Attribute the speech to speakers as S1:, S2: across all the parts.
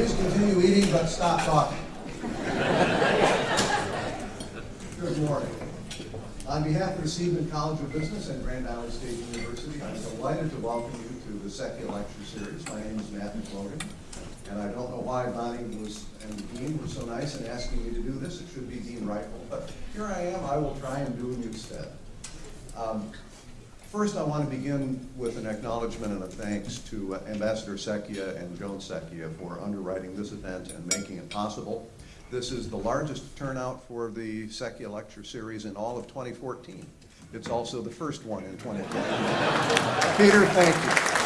S1: Please continue eating, but stop talking. Good morning. On behalf of the Seidman College of Business and Grand Island State University, I'm delighted to welcome you to the Secchia Lecture Series. My name is Matt McLogan, and I don't know why Bonnie was and Dean were so nice in asking me to do this. It should be Dean Reifel, but here I am. I will try and do it instead. Um, First, I want to begin with an acknowledgement and a thanks to uh, Ambassador Secchia and Joan Secchia for underwriting this event and making it possible. This is the largest turnout for the Secchia Lecture Series in all of 2014. It's also the first one in 2014. Peter, thank you.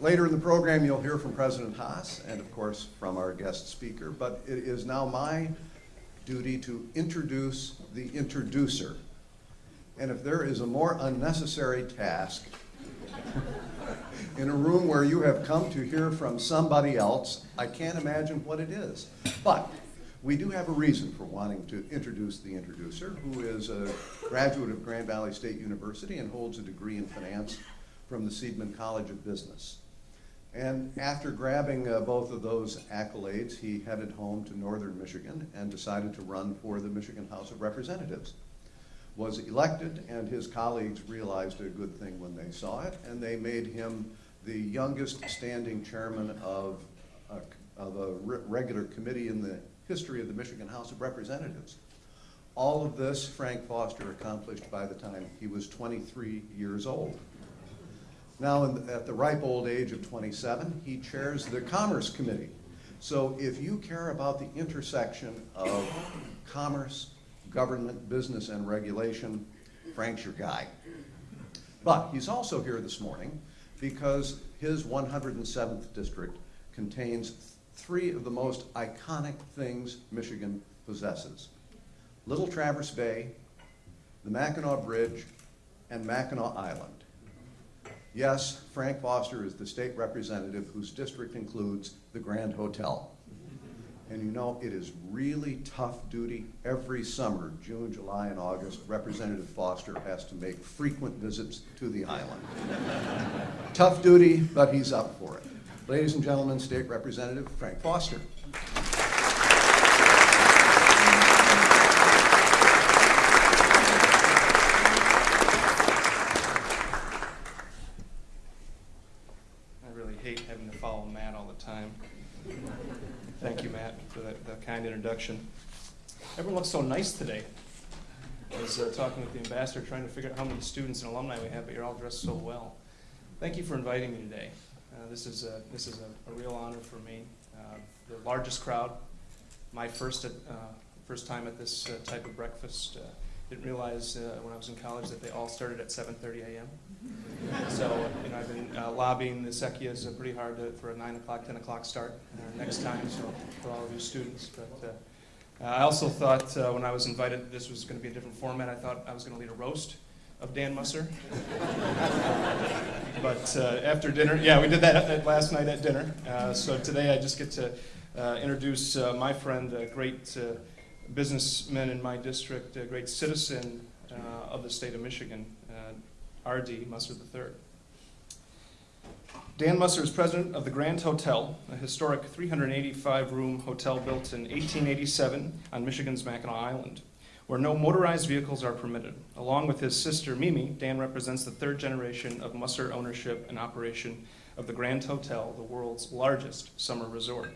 S1: Later in the program, you'll hear from President Haas and, of course, from our guest speaker. But it is now my duty to introduce the introducer. And if there is a more unnecessary task in a room where you have come to hear from somebody else, I can't imagine what it is. But we do have a reason for wanting to introduce the introducer, who is a graduate of Grand Valley State University and holds a degree in finance from the Seidman College of Business. And after grabbing uh, both of those accolades, he headed home to northern Michigan and decided to run for the Michigan House of Representatives. Was elected, and his colleagues realized a good thing when they saw it, and they made him the youngest standing chairman of a, of a re regular committee in the history of the Michigan House of Representatives. All of this Frank Foster accomplished by the time he was 23 years old. Now, the, at the ripe old age of 27, he chairs the Commerce Committee. So if you care about the intersection of commerce, government, business, and regulation, Frank's your guy. But he's also here this morning because his 107th district contains three of the most iconic things Michigan possesses. Little Traverse Bay, the Mackinac Bridge, and Mackinac Island. Yes, Frank Foster is the state representative whose district includes the Grand Hotel. And you know, it is really tough duty. Every summer, June, July, and August, Representative Foster has to make frequent visits to the island. tough duty, but he's up for it. Ladies and gentlemen, State Representative Frank Foster.
S2: time. Thank you, Matt, for that, that kind introduction. Everyone looks so nice today. I was uh, talking with the ambassador, trying to figure out how many students and alumni we have, but you're all dressed so well. Thank you for inviting me today. Uh, this is a, this is a, a real honor for me. Uh, the largest crowd, my first at, uh, first time at this uh, type of breakfast. Uh, didn't realize when I was in college that they all started at 7:30 a.m so, you know, I've been uh, lobbying the Secchias uh, pretty hard to, for a 9 o'clock, 10 o'clock start uh, next time, so for all of you students. But uh, I also thought uh, when I was invited this was going to be a different format, I thought I was going to lead a roast of Dan Musser. but uh, after dinner, yeah, we did that last night at dinner. so today I just get to introduce my friend, a great businessman in my district, a great citizen uh, of the state of Michigan, uh, R.D. Musser III. Dan Musser is president of the Grand Hotel, a historic 385-room hotel built in 1887 on Michigan's Mackinac Island, where no motorized vehicles are permitted. Along with his sister Mimi, Dan represents the third generation of Musser ownership and operation of the Grand Hotel, the world's largest summer resort.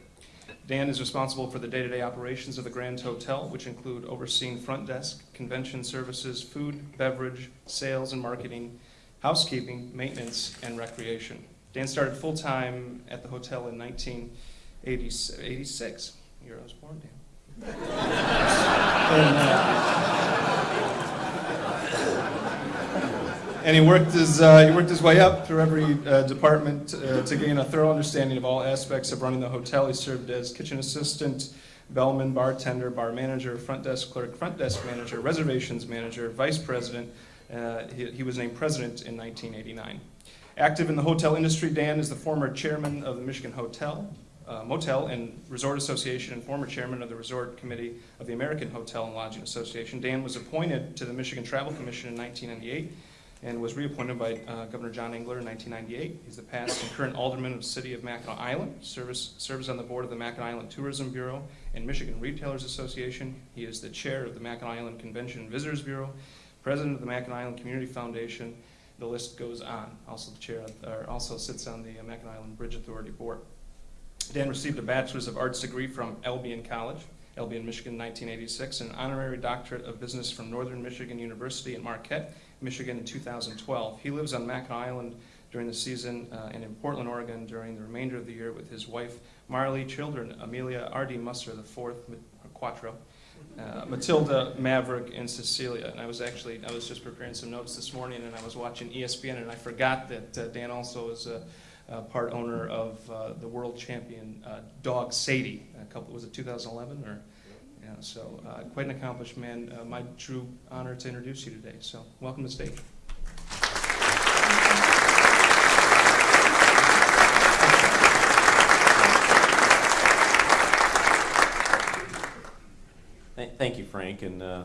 S2: Dan is responsible for the day-to-day -day operations of the Grand Hotel, which include overseeing front desk, convention services, food, beverage, sales and marketing, housekeeping, maintenance, and recreation. Dan started full-time at the hotel in 1986. Year I was born, Dan. and, uh, and he worked his uh, he worked his way up through every uh, department uh, to gain a thorough understanding of all aspects of running the hotel. He served as kitchen assistant, bellman, bartender, bar manager, front desk clerk, front desk manager, reservations manager, vice president. Uh, he, he was named president in 1989. Active in the hotel industry, Dan is the former chairman of the Michigan Hotel, uh, Motel and Resort Association and former chairman of the Resort Committee of the American Hotel and Lodging Association. Dan was appointed to the Michigan Travel Commission in 1998 and was reappointed by uh, Governor John Engler in 1998. He's the past and current alderman of the city of Mackinac Island, serves, serves on the board of the Mackinac Island Tourism Bureau and Michigan Retailers Association. He is the chair of the Mackinac Island Convention Visitors Bureau, president of the Mackinac Island Community Foundation. The list goes on. Also the chair, or also sits on the uh, Mackinac Island Bridge Authority Board. Dan received a Bachelor's of Arts degree from Albion College, Albion, Michigan, 1986, and an honorary doctorate of business from Northern Michigan University in Marquette, Michigan in 2012. He lives on Mackinac Island during the season uh, and in Portland, Oregon during the remainder of the year with his wife Marley, children Amelia R.D. Musser, the fourth, or Quattro, uh, Matilda, Maverick, and Cecilia. And I was actually, I was just preparing some notes this morning and I was watching ESPN and I forgot that uh, Dan also is a, a part owner of uh, the world champion uh, dog Sadie. A couple, was it 2011 or? Yeah, so uh, quite an accomplished man. Uh, my true honor to introduce you today. So welcome to the stage.
S3: Thank you, Frank, and uh,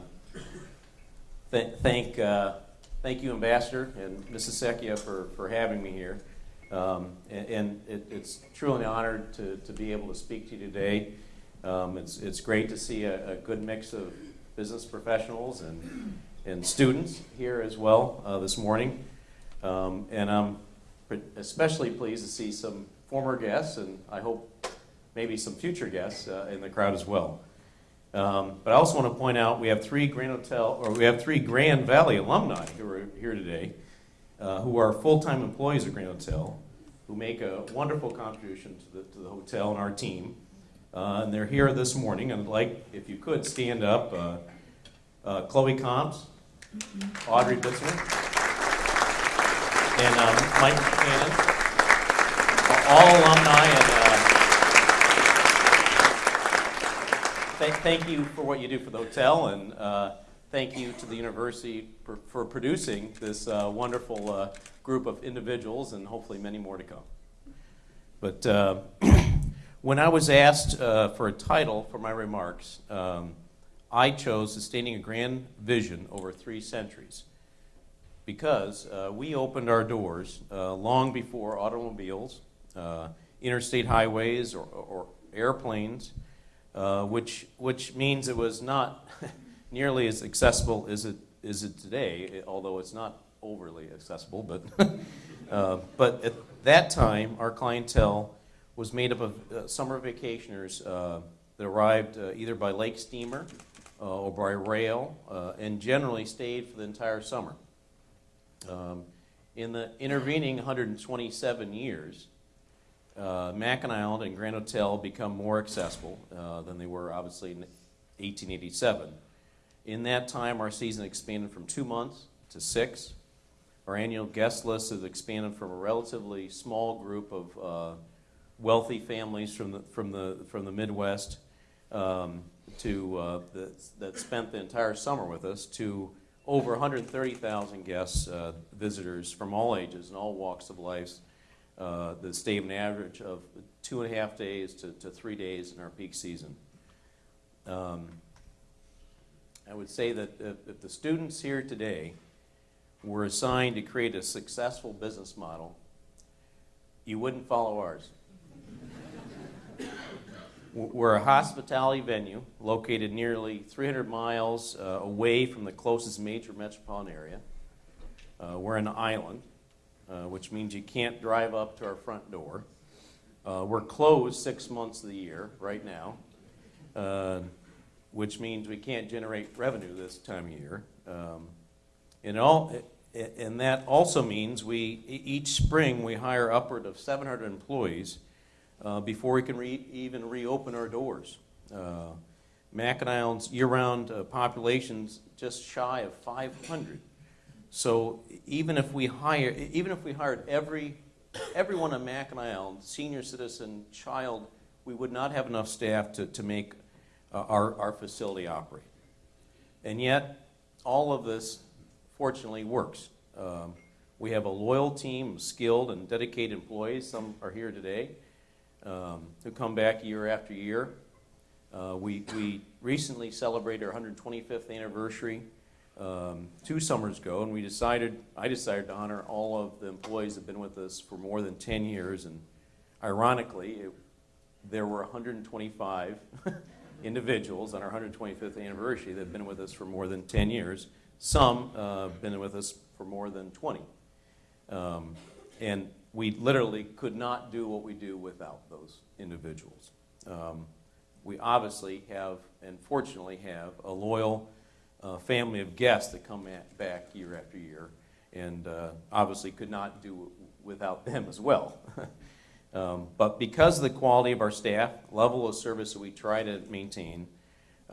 S3: th- thank, uh, thank you, Ambassador and Mrs. Secchia, for, for having me here. Um, And and it- it's truly an honor to, to be able to speak to you today. Um, It's, it's great to see a, a good mix of business professionals and, and students here as well uh, this morning. Um, And I'm especially pleased to see some former guests, and I hope maybe some future guests uh, in the crowd as well. Um, but I also want to point out we have three Grand Hotel, or we have three Grand Valley alumni who are here today, uh, who are full-time employees of Grand Hotel, who make a wonderful contribution to the, to the hotel and our team. Uh, and they're here this morning. And I'd like, if you could, stand up. Uh, uh, Chloe Combs, Audrey Bitzler, and um, Mike Cannon, all alumni and. Uh, Thank, thank you for what you do for the hotel, and uh, thank you to the university for, for producing this uh, wonderful uh, group of individuals, and hopefully many more to come. But uh, when I was asked uh, for a title for my remarks, um, I chose Sustaining a Grand Vision Over Three Centuries because uh, we opened our doors uh, long before automobiles, uh, interstate highways, or, or airplanes uh, which which means it was not nearly as accessible as it is it today, although it's not overly accessible. But uh, but at that time, our clientele was made up of uh, summer vacationers uh, that arrived uh, either by lake steamer uh, or by rail, uh, and generally stayed for the entire summer. Um, in the intervening 127 years, Mackinac Island and Grand Hotel become more accessible than they were obviously in 1887. In that time, our season expanded from two months to six. Our annual guest list has expanded from a relatively small group of wealthy families from the, from the, from the Midwest um, to, uh, that, that spent the entire summer with us to over 130,000 guests, uh, visitors from all ages and all walks of life uh, that an average of two and a half days to, to three days in our peak season. Um, I would say that if, if the students here today were assigned to create a successful business model, you wouldn't follow ours. We're a hospitality venue located nearly 300 miles uh, away from the closest major metropolitan area. Uh, we're an island uh, which means you can't drive up to our front door. Uh, we're closed six months of the year right now, uh, which means we can't generate revenue this time of year. Um, and, all, and that also means we each spring we hire upward of 700 employees uh, before we can re- even reopen our doors. Uh, Island's year-round uh, population's just shy of 500. So even if we hire, even if we hired every, everyone on Mackinac senior citizen, child, we would not have enough staff to, to make uh, our, our facility operate. And yet, all of this fortunately works. Um, we have a loyal team of skilled and dedicated employees. Some are here today um, who come back year after year. Uh, we, we recently celebrated our 125th anniversary um, two summers ago, and we decided, I decided to honor all of the employees that have been with us for more than 10 years. And ironically, it, there were 125 individuals on our 125th anniversary that have been with us for more than 10 years. Some uh, been with us for more than 20. Um, and we literally could not do what we do without those individuals. Um, we obviously have, and fortunately have, a loyal uh, family of guests that come at, back year after year, and uh, obviously could not do it without them as well. um, but because of the quality of our staff, level of service that we try to maintain,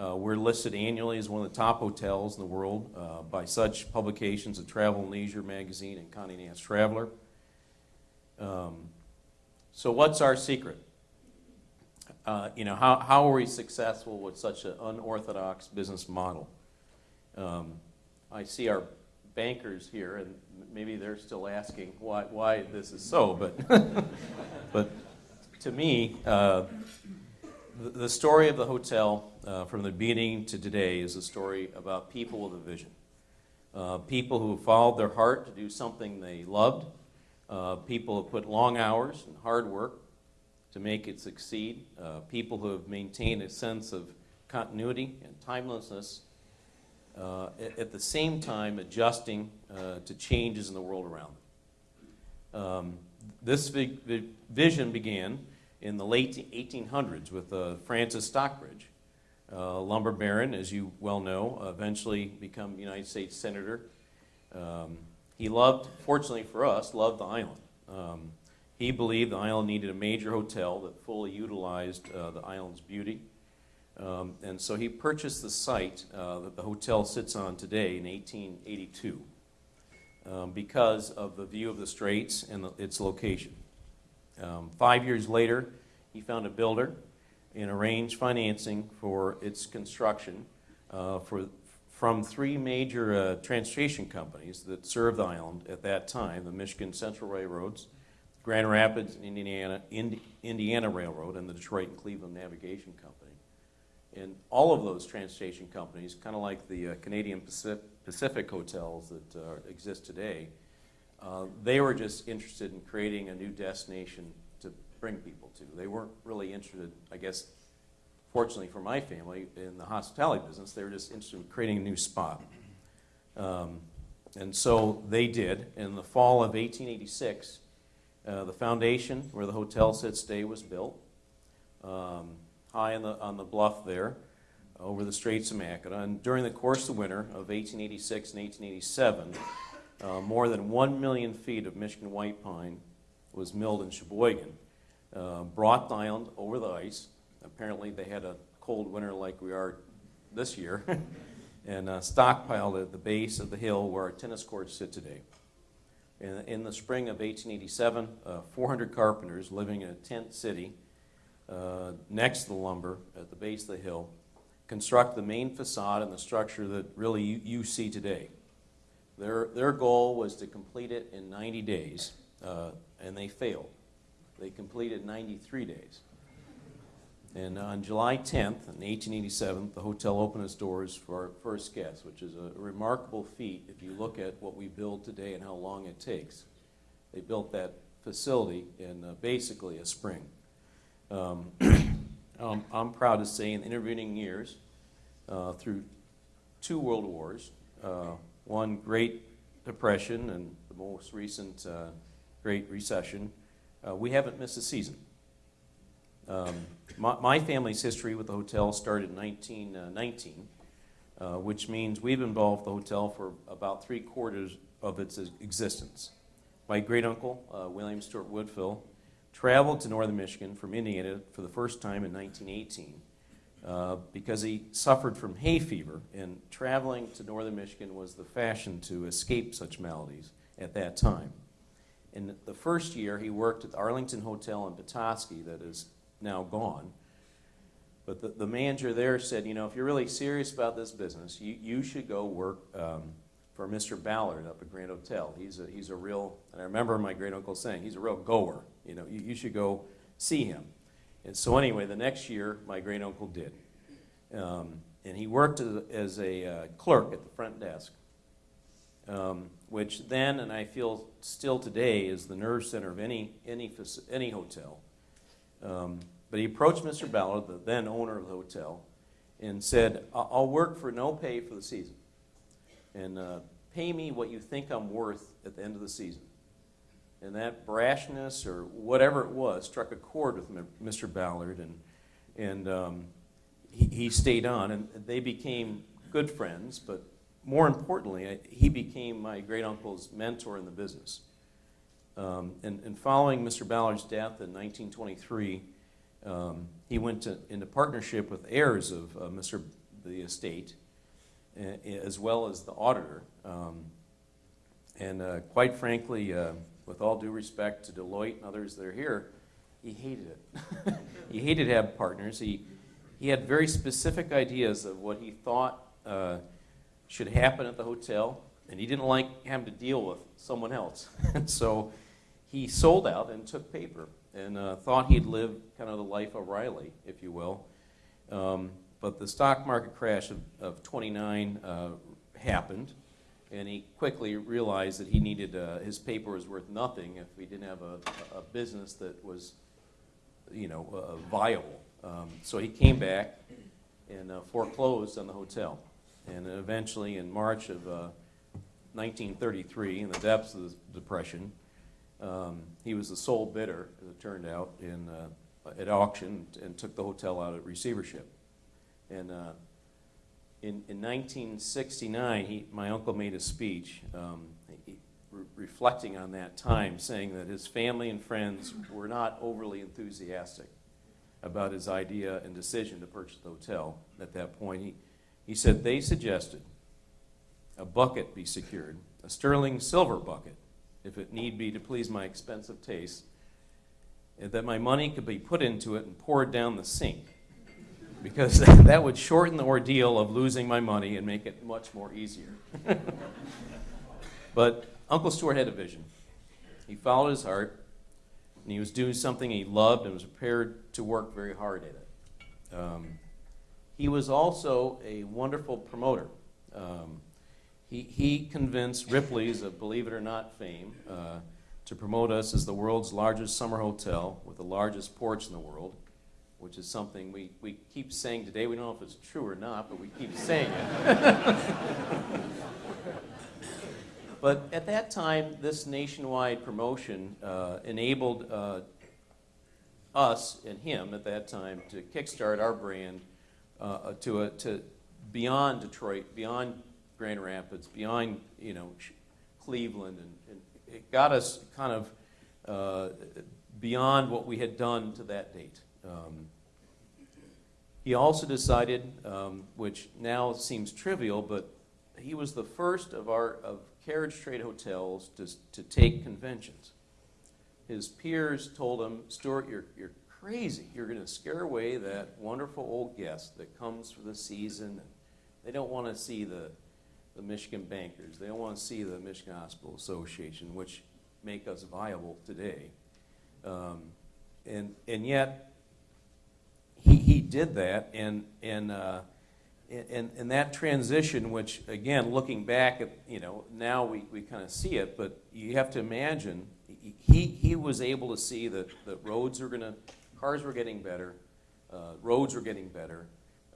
S3: uh, we're listed annually as one of the top hotels in the world uh, by such publications as Travel and Leisure Magazine and Condé Nast Traveler. Um, so, what's our secret? Uh, you know, how, how are we successful with such an unorthodox business model? Um, I see our bankers here, and maybe they're still asking why, why this is so, but, but to me, uh, the, the story of the hotel uh, from the beginning to today is a story about people with a vision. Uh, people who followed their heart to do something they loved, uh, people have put long hours and hard work to make it succeed, uh, people who have maintained a sense of continuity and timelessness, uh, at, the same time adjusting uh, to changes in the world around them. Um, this vi- vi- vision began in the late 1800s with uh, Francis Stockbridge, lumber baron, as you well know, eventually become United States Senator. Um, he loved, fortunately for us, loved the island. Um, he believed the island needed a major hotel that fully utilized uh, the island's beauty. Um, and so he purchased the site uh, that the hotel sits on today in 1882 um, because of the view of the straits and the, its location. Um, five years later, he found a builder and arranged financing for its construction uh, for, from three major uh, transportation companies that served the island at that time the Michigan Central Railroads, Grand Rapids, Indiana, Indi- Indiana Railroad, and the Detroit and Cleveland Navigation Company. And all of those transportation companies, kind of like the uh, Canadian Pacific, Pacific hotels that uh, exist today, uh, they were just interested in creating a new destination to bring people to. They weren't really interested, I guess, fortunately for my family, in the hospitality business. They were just interested in creating a new spot. Um, and so they did. In the fall of 1886, uh, the foundation where the hotel sits today was built. Um, high on the, on the bluff there over the Straits of Mackinac. And during the course of the winter of 1886 and 1887, uh, more than 1 million feet of Michigan white pine was milled in Cheboygan, uh, brought the island over the ice. Apparently, they had a cold winter like we are this year, and uh, stockpiled at the base of the hill where our tennis courts sit today. In, in the spring of 1887, uh, 400 carpenters living in a tent city uh, next to the lumber at the base of the hill, construct the main facade and the structure that really you, you see today. Their, their goal was to complete it in 90 days, uh, and they failed. They completed 93 days. And on July 10th, in 1887, the hotel opened its doors for our first guests, which is a remarkable feat if you look at what we build today and how long it takes. They built that facility in uh, basically a spring. Um, um, I'm proud to say in the intervening years, uh, through two world wars, uh, one Great Depression and the most recent uh, Great Recession, uh, we haven't missed a season. Um, my, my, family's history with the hotel started in 1919, uh, which means we've involved the hotel for about three quarters of its existence. My great uncle, uh, William Stewart Woodfill, traveled to northern Michigan from Indiana for the first time in 1918 uh, because he suffered from hay fever, and traveling to northern Michigan was the fashion to escape such maladies at that time. In the first year, he worked at the Arlington Hotel in Petoskey that is now gone. But the, the manager there said, you know, if you're really serious about this business, you, you should go work um, for Mr. Ballard up at Grand Hotel. He's a, he's a real, and I remember my great uncle saying, he's a real goer. You know, you, you should go see him. And so, anyway, the next year, my great uncle did. Um, and he worked as, as a uh, clerk at the front desk, um, which then, and I feel still today, is the nerve center of any, any, any hotel. Um, but he approached Mr. Ballard, the then owner of the hotel, and said, "I- I'll work for no pay for the season. And uh, pay me what you think I'm worth at the end of the season. And that brashness or whatever it was struck a chord with Mr. Ballard, and, and um, he, he stayed on, and they became good friends. But more importantly, he became my great uncle's mentor in the business. Um, and, and following Mr. Ballard's death in 1923, um, he went to, into partnership with heirs of uh, Mr. the estate, as well as the auditor. Um, and uh, quite frankly, uh, with all due respect to Deloitte and others that are here, he hated it. he hated to have partners. He, he had very specific ideas of what he thought uh, should happen at the hotel, and he didn't like having to deal with someone else. and so he sold out and took paper and uh, thought he'd live kind of the life of Riley, if you will. Um, but the stock market crash of, of 29 uh, happened, and he quickly realized that he needed, uh, his paper was worth nothing if he didn't have a, a business that was, you know, uh, viable. Um, so he came back and uh, foreclosed on the hotel. And eventually, in March of uh, 1933, in the depths of the Depression, um, he was the sole bidder, as it turned out, in, uh, at auction and took the hotel out of receivership. And uh, in, in 1969, he, my uncle made a speech um, re- reflecting on that time, saying that his family and friends were not overly enthusiastic about his idea and decision to purchase the hotel at that point. He, he said they suggested a bucket be secured, a sterling silver bucket, if it need be to please my expensive taste, that my money could be put into it and poured down the sink because that would shorten the ordeal of losing my money and make it much more easier. but Uncle Stewart had a vision. He followed his heart, and he was doing something he loved and was prepared to work very hard at it. Um, he was also a wonderful promoter. Um, he, he convinced Ripley's of Believe It or Not fame uh, to promote us as the world's largest summer hotel with the largest porch in the world which is something we, we keep saying today. We don't know if it's true or not, but we keep saying it. but at that time, this nationwide promotion uh, enabled uh, us and him at that time to kickstart our brand uh, to, a, to beyond Detroit, beyond Grand Rapids, beyond you know Cleveland, and, and it got us kind of uh, beyond what we had done to that date. Um, he also decided, um, which now seems trivial, but he was the first of our of carriage trade hotels to, to take conventions. His peers told him, Stewart, you're, you're crazy. You're going to scare away that wonderful old guest that comes for the season. and They don't want to see the, the Michigan bankers. They don't want to see the Michigan Hospital Association, which make us viable today. Um, and, and yet, he, he did that, and, and, uh, and, and that transition, which, again, looking back at, you know, now we, we kind of see it, but you have to imagine, he, he was able to see that, that roads are going to, cars were getting better, uh, roads were getting better,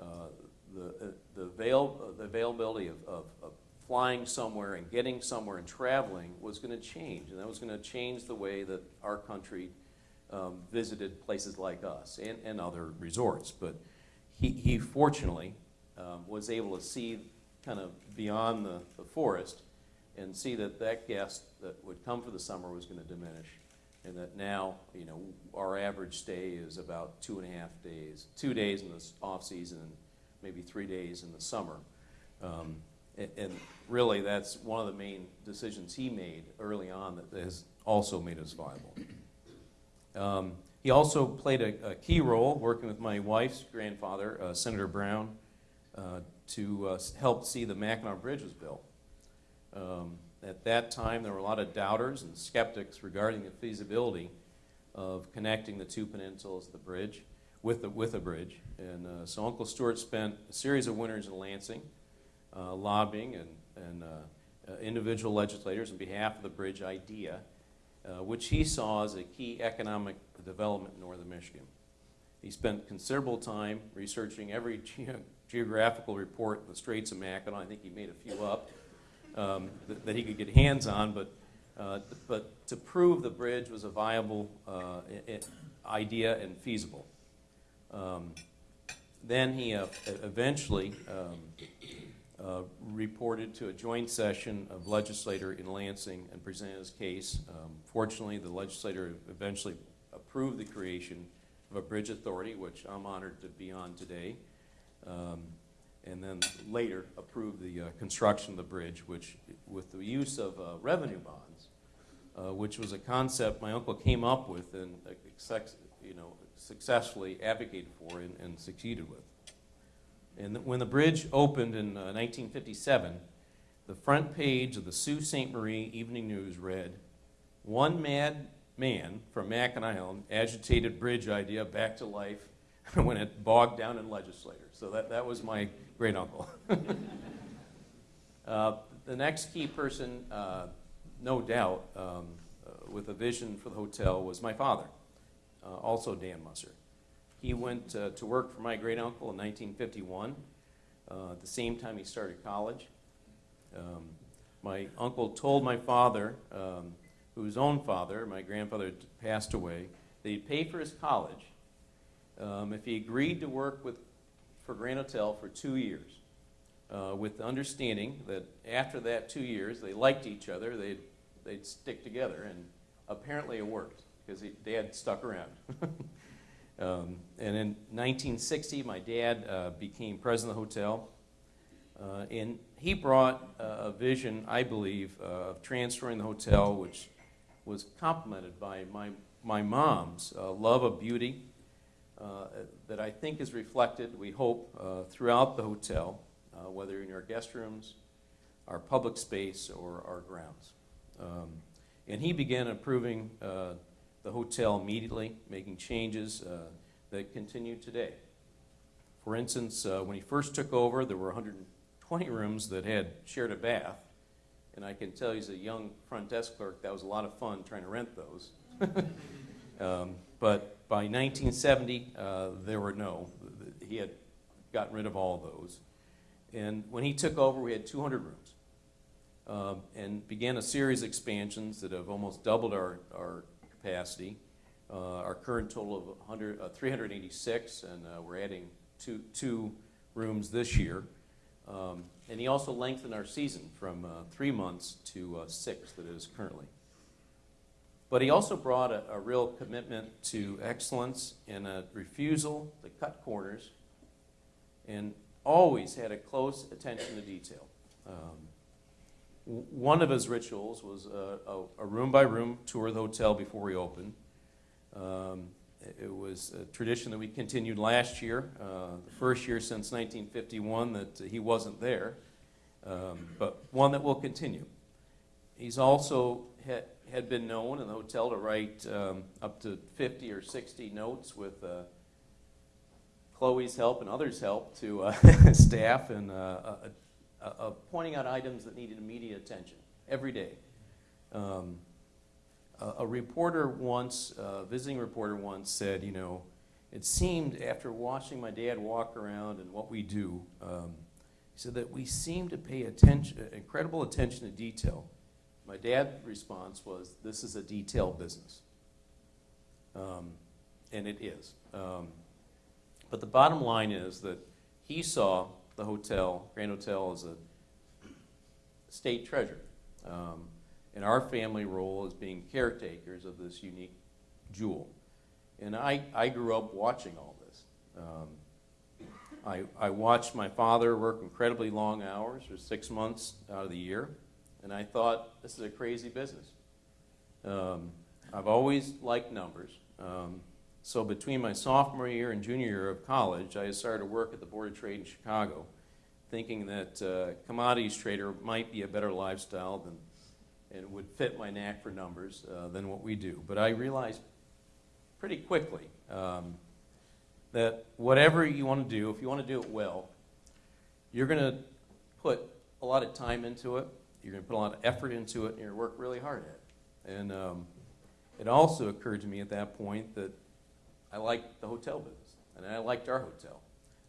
S3: uh, the, uh, the, avail, the availability of, of, of flying somewhere and getting somewhere and traveling was going to change, and that was going to change the way that our country um, visited places like us and, and other resorts. But he, he fortunately um, was able to see kind of beyond the, the forest and see that that guest that would come for the summer was going to diminish. And that now, you know, our average stay is about two and a half days, two days in the off season, maybe three days in the summer. Um, and, and really, that's one of the main decisions he made early on that has also made us viable. Um, he also played a, a key role working with my wife's grandfather, uh, Senator Brown, uh, to uh, help see the Mackinac Bridge was built. Um, at that time, there were a lot of doubters and skeptics regarding the feasibility of connecting the two peninsulas the bridge. With the, with a bridge. And uh, so Uncle Stewart spent a series of winters in Lansing uh, lobbying and, and uh, uh, individual legislators on behalf of the bridge idea, uh, which he saw as a key economic development in northern Michigan. He spent considerable time researching every ge- geographical report in the Straits of Mackinac. I think he made a few up um, that, that he could get hands on, but, uh, but to prove the bridge was a viable uh, idea and feasible. Um, then he uh, eventually um, uh, reported to a joint session of legislator in Lansing and presented his case. Um, Fortunately, the legislator eventually approved the creation of a bridge authority, which I'm honored to be on today. Um, And then later approved the uh, construction of the bridge, which, with the use of uh, revenue bonds, uh, which was a concept my uncle came up with and, uh, you know, successfully advocated for and and succeeded with. And when the bridge opened in uh, 1957, the front page of the Sault Ste. Marie Evening News read, "One mad man from Mackinac Island agitated bridge idea back to life when it bogged down in legislators." So that, that was my great uncle. uh, the next key person, uh, no doubt, um, uh, with a vision for the hotel was my father, uh, also Dan Musser. He went uh, to work for my great uncle in 1951, uh, at the same time he started college. Um, my uncle told my father, um, whose own father, my grandfather, passed away, that he'd pay for his college um, if he agreed to work with, for Grand Hotel for two years, uh, with the understanding that after that two years, they liked each other, they'd, they'd stick together, and apparently it worked because Dad stuck around. Um, and in 1960, my dad uh, became president of the hotel. Uh, and he brought uh, a vision, I believe, uh, of transferring the hotel, which was complemented by my, my mom's uh, love of beauty, uh, that I think is reflected, we hope, throughout the hotel, whether in our guest rooms, our public space, or our grounds. Um, and he began improving uh, the hotel immediately, making changes uh, that continue today. For instance, uh, when he first took over, there were 120 rooms that had shared a bath. And I can tell you, as a young front desk clerk, that was a lot of fun trying to rent those. um, but by 1970, uh, there were no. He had gotten rid of all those. And when he took over, we had 200 rooms um, and began a series of expansions that have almost doubled our, our capacity. Uh, our current total of 100, uh, 386, and uh, we're adding two, two rooms this year. Um, and he also lengthened our season from uh, three months to uh, six that it is currently. But he also brought a, a real commitment to excellence and a refusal to cut corners and always had a close attention to detail. Um, one of his rituals was a, a, a room by room tour of the hotel before we opened. Um, it- was a tradition that we continued last year, uh, the first year since 1951 that he wasn't there, um, but one that will continue. He's also had, been known in the hotel to write um, up to 50 or 60 notes with uh, Chloe's help and others' help to uh, staff and uh, uh, uh, uh, pointing out items that needed immediate attention every day. Um, a, a reporter once, a visiting reporter once said, you know, it seemed after watching my dad walk around and what we do, um, he said that we seem to pay attention, incredible attention to detail. My dad's response was, this is a detail business. Um, and it is. Um, but the bottom line is that he saw the hotel, Grand Hotel, is a state treasure. Um, and our family role is being caretakers of this unique jewel. And I, I grew up watching all this. Um, I, I watched my father work incredibly long hours for six months out of the year, and I thought, this is a crazy business. Um, I've always liked numbers. Um, so between my sophomore year and junior year of college, I started to work at the Board of Trade in Chicago, thinking that uh, commodities trader might be a better lifestyle than, and would fit my knack for numbers uh, than what we do. But I realized pretty quickly um, that whatever you want to do, if you want to do it well, you're going to put a lot of time into it. You're going to put a lot of effort into it, and you're going to work really hard at it. And um, it also occurred to me at that point that I liked the hotel business, and I liked our hotel.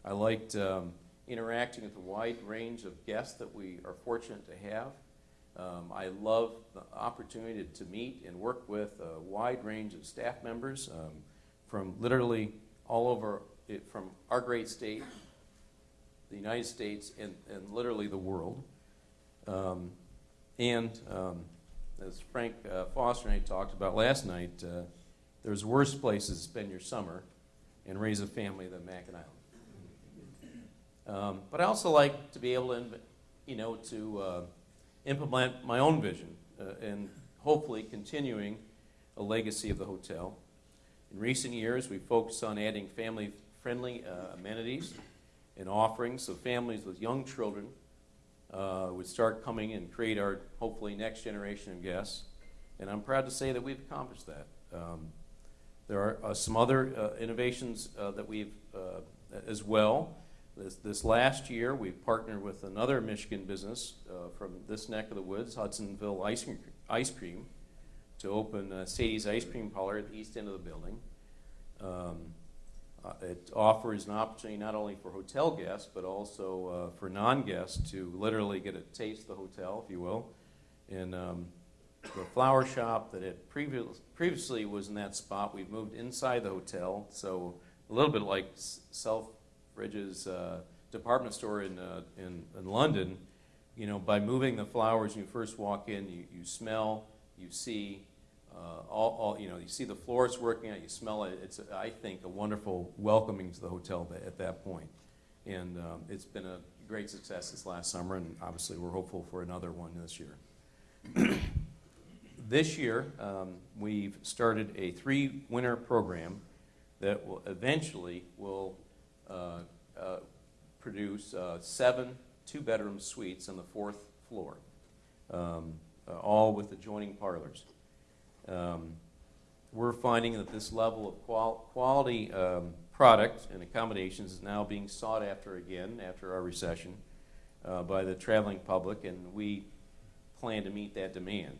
S3: I liked um, interacting with the wide range of guests that we are fortunate to have. Um, I love the opportunity to meet and work with a wide range of staff members um, from literally all over, it, from our great state, the United States, and, and literally the world. Um, and um, as Frank uh, Foster and I talked about last night, uh, there's worse places to spend your summer and raise a family than Mackinac Island. Um, but I also like to be able to, you know, to uh, implement my own vision uh, and hopefully continuing a legacy of the hotel. In recent years, we've focused on adding family-friendly uh, amenities and offerings so families with young children uh, would start coming and create our hopefully next generation of guests. And I'm proud to say that we've accomplished that. Um, there are uh, some other uh, innovations uh, that we've uh, as well. This, this last year, we've partnered with another Michigan business uh, from this neck of the woods, Hudsonville Ice Cream, Ice Cream to open Sadie's Ice Cream Parlor at the east end of the building. Um, uh, it offers an opportunity not only for hotel guests, but also uh, for non-guests to literally get a taste of the hotel, if you will. And um, the flower shop that it previous, previously was in that spot, we've moved inside the hotel, so a little bit like Selfridge's uh, department store in, uh, in, in London. You know, by moving the flowers, you first walk in, you, you smell, you see, uh, all, all, you know, you see the floors working out, you smell it. It's, I think, a wonderful welcoming to the hotel at that point. And um, it's been a great success this last summer, and obviously we're hopeful for another one this year. this year, um, we've started a three-winter program that will eventually will uh, uh, produce uh, seven two-bedroom suites on the fourth floor, um, uh, all with adjoining parlors. Um, we're finding that this level of qual- quality um, product and accommodations is now being sought after again after our recession uh, by the traveling public, and we plan to meet that demand.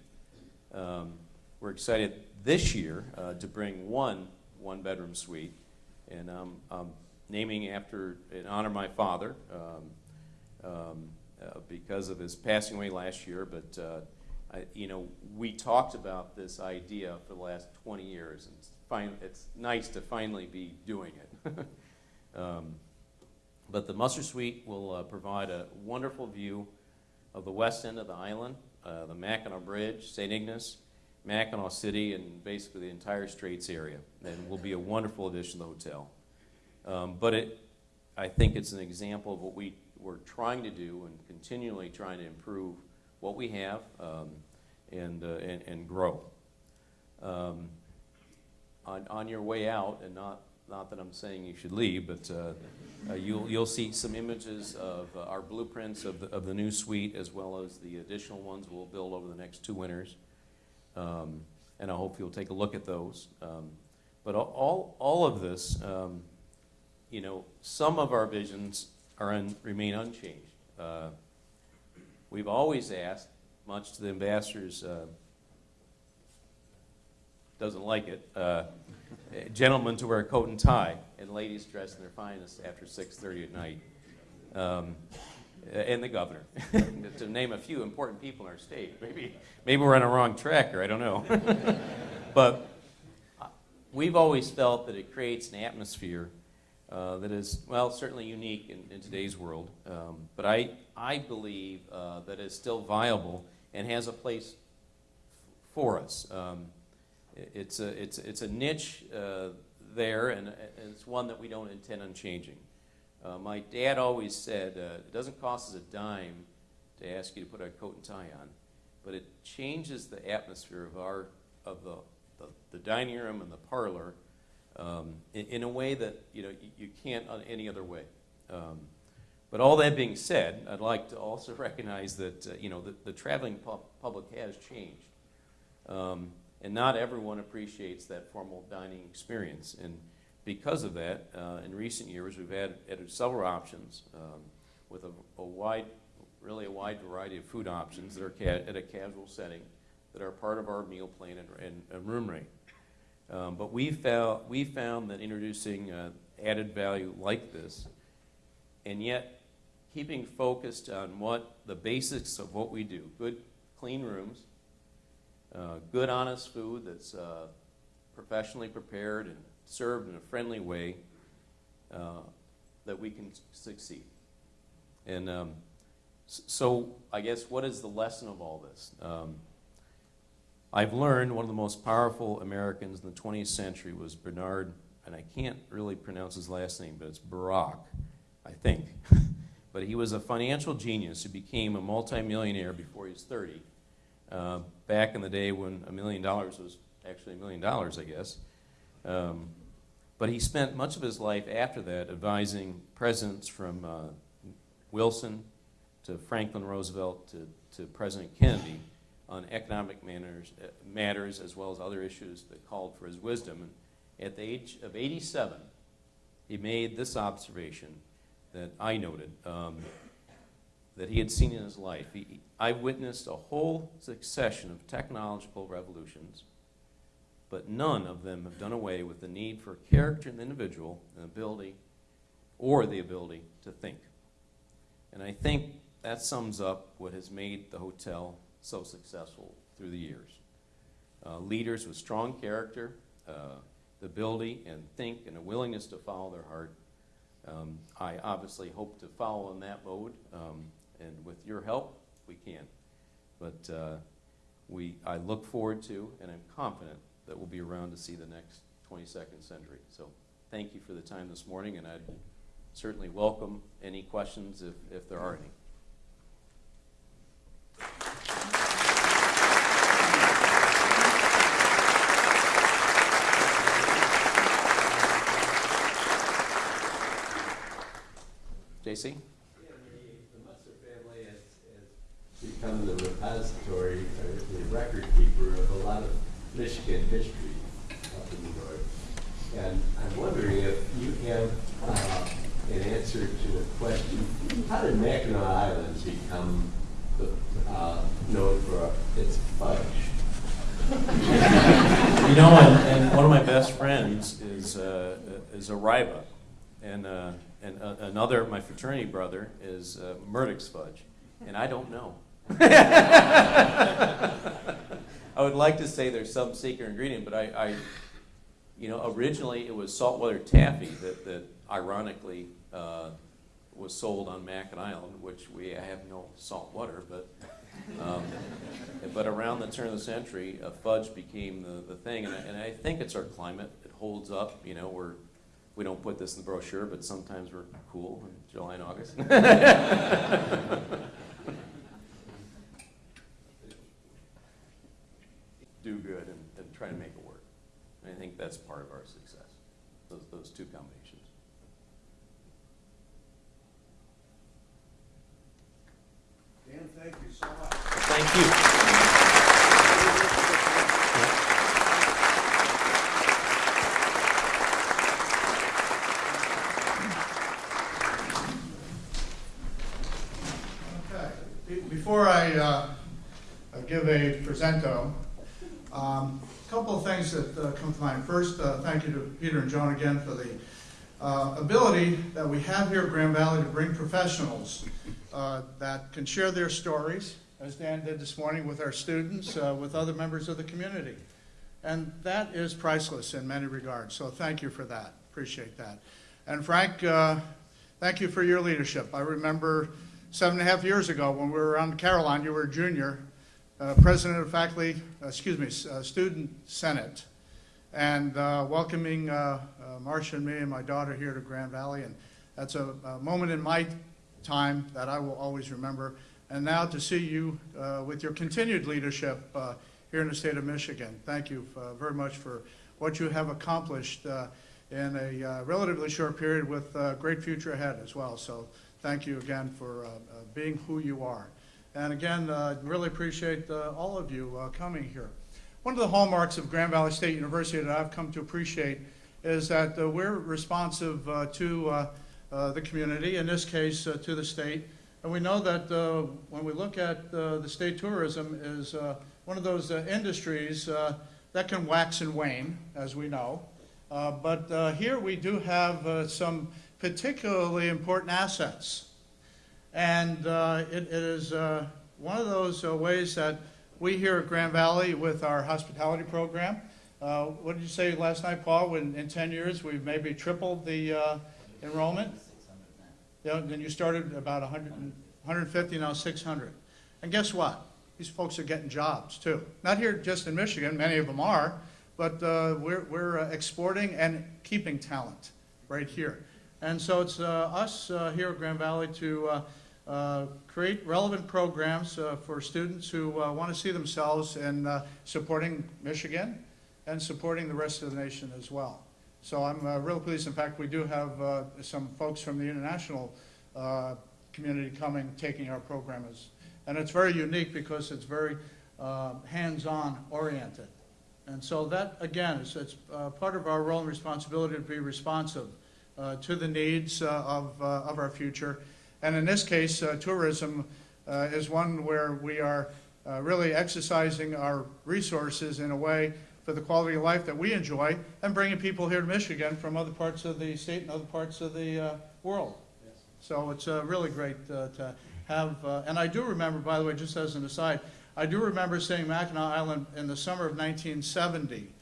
S3: Um, we're excited this year uh, to bring one one bedroom suite, and um, I'm naming after in honor of my father um, um, uh, because of his passing away last year. But uh, I, you know, we talked about this idea for the last 20 years, and it's, fin- it's nice to finally be doing it. um, but the Musser Suite will uh, provide a wonderful view of the west end of the island, uh, the Mackinac Bridge, St. Ignace, Mackinac City, and basically the entire Straits area, and will be a wonderful addition to the hotel. Um, but it, I think it's an example of what we we're trying to do and continually trying to improve what we have um, and, uh, and and grow. Um, on, on your way out, and not not that I'm saying you should leave, but uh, uh, you'll you'll see some images of uh, our blueprints of the, of the new suite as well as the additional ones we'll build over the next two winters. Um, and I hope you'll take a look at those. Um, but all- all of this, um, you know, some of our visions are un, remain unchanged. Uh, we've always asked, much to the ambassador's uh, doesn't like it, uh, gentlemen to wear a coat and tie, and ladies dressed in their finest after 6:30 at night. Um, and the governor, to name a few important people in our state. Maybe, maybe we're on a wrong track here. I don't know. but we've always felt that it creates an atmosphere uh, that is, well, certainly unique in, in today's world. Um, but I, I believe uh, that it's still viable and has a place for us. Um, it's, a, it's, it's a niche uh, there, and, and it's one that we don't intend on changing. Uh, my dad always said, uh, it doesn't cost us a dime to ask you to put a coat and tie on, but it changes the atmosphere of our, of the, the, the dining room and the parlor um, in, in a way that, you know, you, you can't on any other way. Um, but all that being said, I'd like to also recognize that, uh, you know, the, the traveling pub- public has changed. Um, and not everyone appreciates that formal dining experience. And because of that, uh, in recent years, we've added, added several options um, with a, a wide, really a wide variety of food options that are at a casual setting that are part of our meal plan and, and, and room rate. Um, but we found, we found that introducing uh, added value like this, and yet keeping focused on what the basics of what we do good, clean rooms, uh, good, honest food that's uh, professionally prepared and served in a friendly way, uh, that we can succeed. And um, so, I guess, what is the lesson of all this? Um, I've learned one of the most powerful Americans in the 20th century was Bernard, and I can't really pronounce his last name, but it's Barak, I think. but he was a financial genius who became a multimillionaire before he was 30, uh, back in the day when a million dollars was actually a million dollars, I guess. Um, but he spent much of his life after that advising presidents from uh, Wilson to Franklin Roosevelt to, to President Kennedy on economic manners, uh, matters as well as other issues that called for his wisdom. And at the age of 87, he made this observation that I noted um, that he had seen in his life. He, I witnessed a whole succession of technological revolutions, but none of them have done away with the need for character in the individual and ability, or the ability to think. And I think that sums up what has made the hotel so successful through the years. Uh, leaders with strong character, uh, the ability and think and a willingness to follow their heart. Um, I obviously hope to follow in that mode, um, and with your help, we can. But uh, we, I look forward to, and I'm confident that we'll be around to see the next 22nd century. So thank you for the time this morning, and I'd certainly welcome any questions if, if there are any. JC?
S4: Yeah, the, the Musser family has, has become the repository, or the record keeper of a lot of Michigan history up in the north. And I'm wondering if you have, uh, an answer to the question, how did Mackinac Island become, the, uh, known for its fudge?
S3: You know, and, and one of my best friends is, uh, is a Ryba. And, uh, and uh, another, my fraternity brother, is uh, Murdick's fudge. And I don't know. Like to say there's some secret ingredient, but I, I you know, originally it was saltwater taffy that, that ironically uh, was sold on Mackinac Island, which we have no salt water, but um, but around the turn of the century, uh, fudge became the, the thing, and I, and I think it's our climate. It holds up. You know, we're we don't put this in the brochure, but sometimes we're cool in July and August. Do good and, and try to make it work. And I think that's part of our success. Those those two combinations.
S1: Dan, thank you so much.
S3: Thank you.
S5: Okay, before I uh, uh, give a presento, um, a couple of things that uh, come to mind. First, uh, thank you to Peter and Joan again for the uh, ability that we have here at Grand Valley to bring professionals uh, that can share their stories, as Dan did this morning with our students, uh, with other members of the community. And that is priceless in many regards, so thank you for that. Appreciate that. And Frank, uh, thank you for your leadership. I remember seven and a half years ago when we were on Caroline, you were a junior, uh, president of faculty, uh, excuse me, uh, student senate, and uh, welcoming uh, uh, Marcia and me and my daughter here to Grand Valley. And that's a, a moment in my time that I will always remember. And now to see you uh, with your continued leadership uh, here in the state of Michigan. Thank you uh, very much for what you have accomplished uh, in a uh, relatively short period with a great future ahead as well. So thank you again for uh, uh, being who you are. And again, uh, really appreciate uh, all of you uh, coming here. One of the hallmarks of Grand Valley State University that I've come to appreciate is that uh, we're responsive uh, to uh, the community, in this case, to the state. And we know that when we look at the state tourism is one of those industries that can wax and wane, as we know. But here we do have some particularly important assets. And uh, it it is uh, one of those uh, ways that we here at Grand Valley with our hospitality program, uh, what did you say last night, Paul? When in 10 years, we've maybe tripled the uh, enrollment? Yeah, then you started about 100 150, now 600. And guess what? These folks are getting jobs too. Not here just in Michigan, many of them are, but uh, we're, we're uh, exporting and keeping talent right here. And so it's uh, us uh, here at Grand Valley to uh, uh, create relevant programs uh, for students who want to see themselves in uh, supporting Michigan and supporting the rest of the nation as well. So I'm uh, real pleased. In fact, we do have uh, some folks from the international uh, community coming, taking our program as, and it's very unique because it's very uh, hands-on oriented. And so that, again, is, it's uh, part of our role and responsibility to be responsive uh, to the needs uh, of, uh, of our future. And in this case, uh, tourism uh, is one where we are uh, really exercising our resources in a way for the quality of life that we enjoy and bringing people here to Michigan from other parts of the state and other parts of the world. So it's really great to have, and I do remember, by the way, just as an aside, I do remember seeing Mackinac Island in the summer of 1970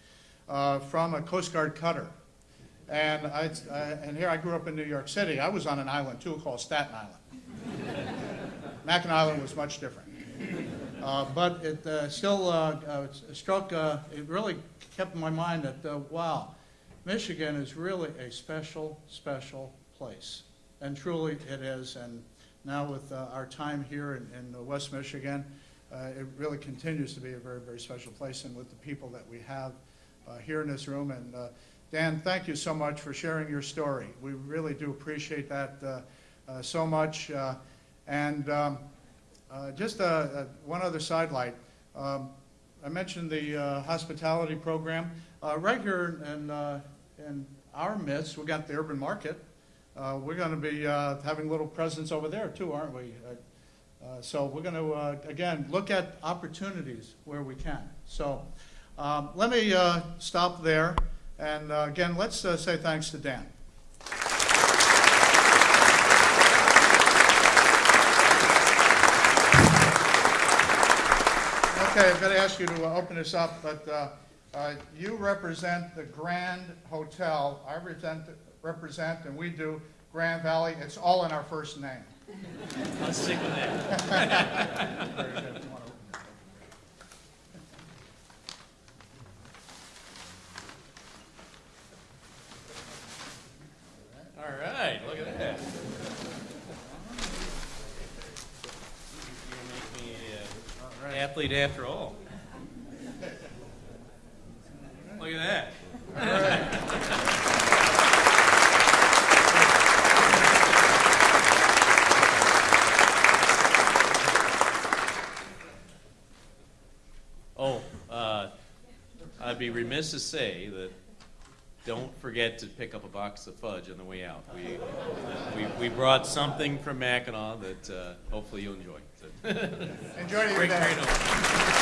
S5: uh, from a Coast Guard cutter. And I, I- and here I grew up in New York City. I was on an island too called Staten Island. Mackinac Island was much different. Uh, But it uh, still uh, uh, struck, uh, it really kept in my mind that, uh, wow, Michigan is really a special, special place. And truly it is. And now with our time here in, in West Michigan, it really continues to be a very, very special place. And with the people that we have here in this room. And Dan, thank you so much for sharing your story. We really do appreciate that uh, uh, so much. Uh, And um, uh, just uh, uh, one other sidelight. Um, I mentioned the uh, hospitality program. Uh, Right here in, uh, in our midst, we got the urban market. Uh, We're going to be uh, having a little presence over there too, aren't we? Uh, uh, So we're going to, again, look at opportunities where we can. So um, let me uh, stop there. And uh, again, let's uh, say thanks to Dan. Okay, I'm going to ask you to uh, open this up, but uh, uh, you represent the Grand Hotel. I represent, represent, and we do Grand Valley. It's all in our first name.
S2: Let's stick with that.
S5: Very good.
S2: All right, look at that. You make me an athlete after all. Look at that. Oh, uh, I'd be remiss to say that don't forget to pick up a box of fudge on the way out. We, we, we brought something from Mackinac that uh, hopefully you'll enjoy.
S5: Enjoy your
S2: Great,
S5: day.